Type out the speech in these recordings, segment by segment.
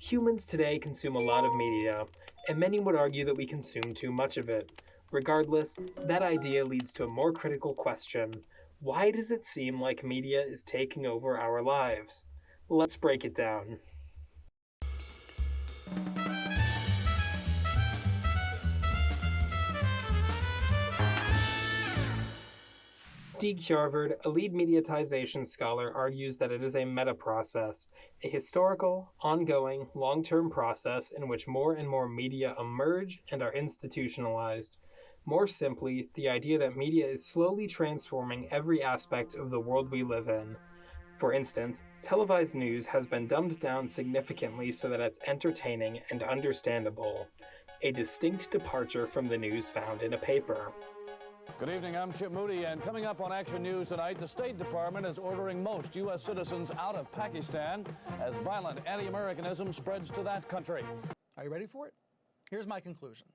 Humans today consume a lot of media, and many would argue that we consume too much of it. Regardless, that idea leads to a more critical question why does it seem like media is taking over our lives? Let's break it down. Stig Hjarvard, a lead mediatization scholar, argues that it is a meta process, a historical, ongoing, long term process in which more and more media emerge and are institutionalized. More simply, the idea that media is slowly transforming every aspect of the world we live in. For instance, televised news has been dumbed down significantly so that it's entertaining and understandable, a distinct departure from the news found in a paper. Good evening, I'm Chip Moody, and coming up on Action News tonight, the State Department is ordering most U.S. citizens out of Pakistan as violent anti-Americanism spreads to that country. Are you ready for it? Here's my conclusion.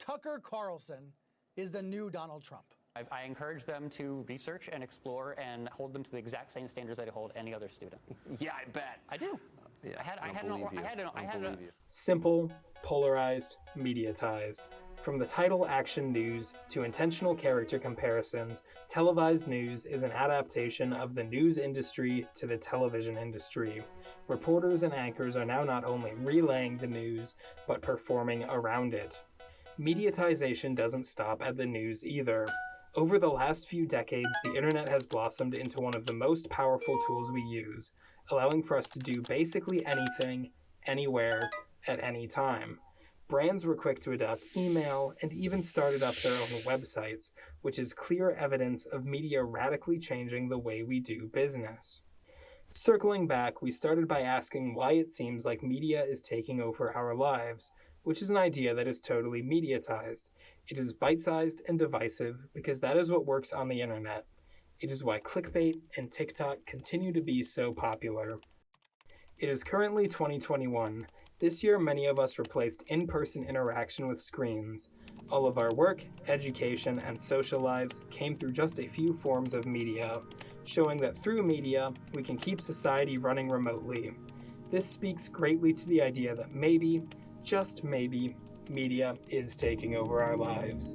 Tucker Carlson is the new Donald Trump. I, I, encourage them to research and explore and hold them to the exact same standards that I hold any other student. yeah, I bet. I do. Yeah, I had, I, I had, an, I had, an, I had an, Simple, polarized, mediatized. From the title Action News to intentional character comparisons, televised news is an adaptation of the news industry to the television industry. Reporters and anchors are now not only relaying the news, but performing around it. Mediatization doesn't stop at the news either. Over the last few decades, the internet has blossomed into one of the most powerful tools we use, allowing for us to do basically anything, anywhere, at any time. Brands were quick to adopt email and even started up their own websites, which is clear evidence of media radically changing the way we do business. Circling back, we started by asking why it seems like media is taking over our lives, which is an idea that is totally mediatized. It is bite sized and divisive because that is what works on the internet. It is why clickbait and TikTok continue to be so popular. It is currently 2021, this year, many of us replaced in person interaction with screens. All of our work, education, and social lives came through just a few forms of media, showing that through media, we can keep society running remotely. This speaks greatly to the idea that maybe, just maybe, media is taking over our lives.